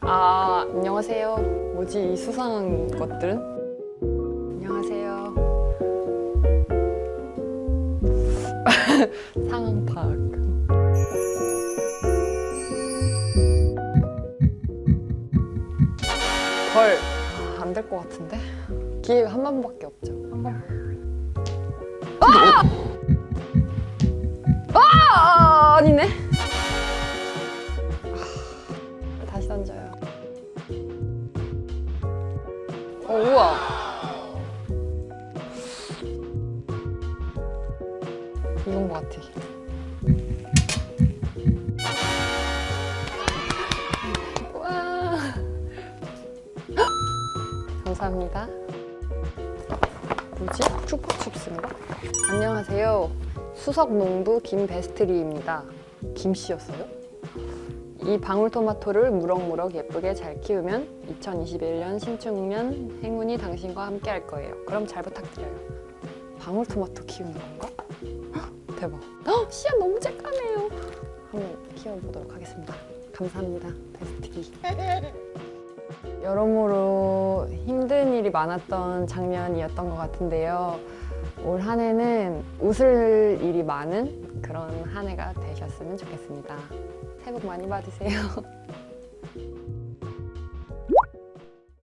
아 안녕하세요. 뭐지 이 수상한 것들은? 안녕하세요. 상황 파악. 벌안될 것 같은데? 기회가 한 번밖에 없죠. 한 번. 아! 아 다시 던져요. 어 우와. 이건 것 같아. 와. 감사합니다. 뭐지? 추파춥스인가? 안녕하세요. 수석농부 김베스트리입니다. 김씨였어요? 이 방울토마토를 무럭무럭 예쁘게 잘 키우면 2021년 신축년 행운이 당신과 함께 할 거예요. 그럼 잘 부탁드려요. 방울토마토 키우는 건가? 헉, 대박. 헉, 씨앗 너무 쬐까매요. 한번 키워보도록 하겠습니다. 감사합니다. 베스트리. 여러모로 힘든 일이 많았던 작년이었던 것 같은데요. 올 한 해는 웃을 일이 많은 그런 한 해가 되셨으면 좋겠습니다. 새해 복 많이 받으세요.